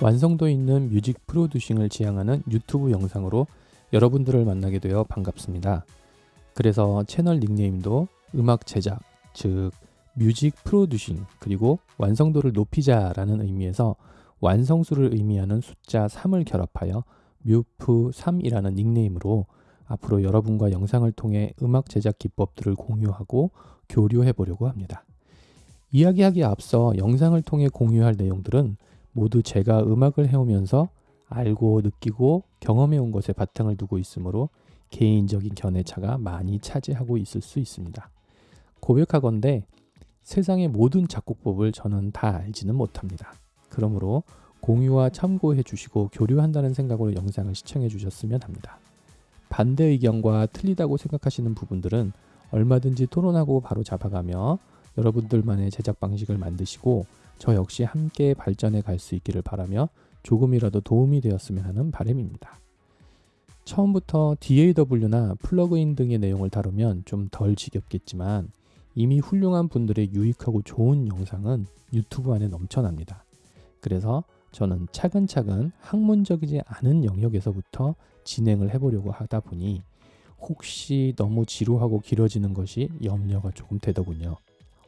완성도 있는 music producing을 지향하는 유튜브 영상으로 여러분들을 만나게 되어 반갑습니다. 그래서 채널 닉네임도 음악 제작, 즉 music producing 그리고 완성도를 높이자 라는 의미에서 완성수를 의미하는 숫자 3을 결합하여 뮤프3이라는 닉네임으로 앞으로 여러분과 영상을 통해 음악 제작 기법들을 공유하고 교류해 보려고 합니다. 이야기하기에 앞서 영상을 통해 공유할 내용들은 모두 제가 음악을 해오면서 알고 느끼고 경험해 온 것에 바탕을 두고 있으므로 개인적인 견해차가 많이 차지하고 있을 수 있습니다. 고백하건대 세상의 모든 작곡법을 저는 다 알지는 못합니다. 그러므로 공유와 참고해 주시고 교류한다는 생각으로 영상을 시청해 주셨으면 합니다. 반대 의견과 틀리다고 생각하시는 부분들은 얼마든지 토론하고 바로 잡아가며 여러분들만의 제작 방식을 만드시고 저 역시 함께 발전해 갈 수 있기를 바라며 조금이라도 도움이 되었으면 하는 바람입니다. 처음부터 DAW나 플러그인 등의 내용을 다루면 좀 덜 지겹겠지만 이미 훌륭한 분들의 유익하고 좋은 영상은 유튜브 안에 넘쳐납니다. 그래서 저는 차근차근 학문적이지 않은 영역에서부터 진행을 해보려고 하다 보니 혹시 너무 지루하고 길어지는 것이 염려가 조금 되더군요.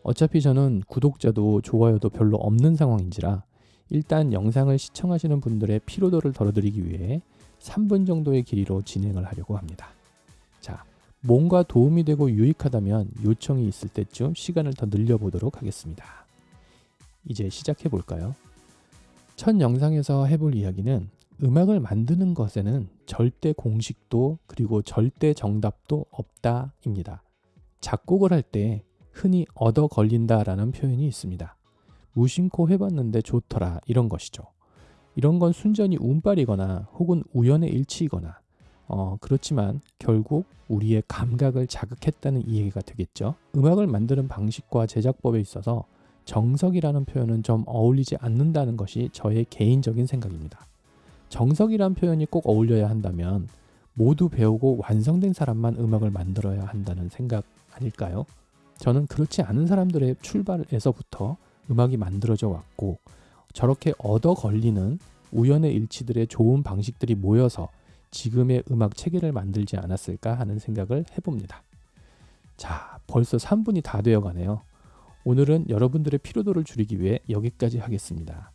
어차피 저는 구독자도 좋아요도 별로 없는 상황인지라 일단 영상을 시청하시는 분들의 피로도를 덜어드리기 위해 3분 정도의 길이로 진행을 하려고 합니다. 자, 뭔가 도움이 되고 유익하다면 요청이 있을 때쯤 시간을 더 늘려보도록 하겠습니다. 이제 시작해 볼까요? 첫 영상에서 해볼 이야기는 음악을 만드는 것에는 절대 공식도 그리고 절대 정답도 없다입니다. 작곡을 할 때 흔히 얻어 걸린다라는 표현이 있습니다. 무심코 해봤는데 좋더라 이런 것이죠. 이런 건 순전히 운빨이거나 혹은 우연의 일치이거나 어, 그렇지만 결국 우리의 감각을 자극했다는 이해가 되겠죠. 음악을 만드는 방식과 제작법에 있어서 정석이라는 표현은 좀 어울리지 않는다는 것이 저의 개인적인 생각입니다. 정석이란 표현이 꼭 어울려야 한다면 모두 배우고 완성된 사람만 음악을 만들어야 한다는 생각 아닐까요? 저는 그렇지 않은 사람들의 출발에서부터 음악이 만들어져 왔고 저렇게 얻어 걸리는 우연의 일치들의 좋은 방식들이 모여서 지금의 음악 체계를 만들지 않았을까 하는 생각을 해봅니다. 자, 벌써 3분이 다 되어 가네요. 오늘은 여러분들의 피로도를 줄이기 위해 여기까지 하겠습니다.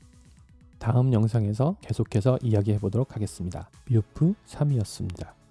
다음 영상에서 계속해서 이야기해 보도록 하겠습니다. 뮤프 3이었습니다.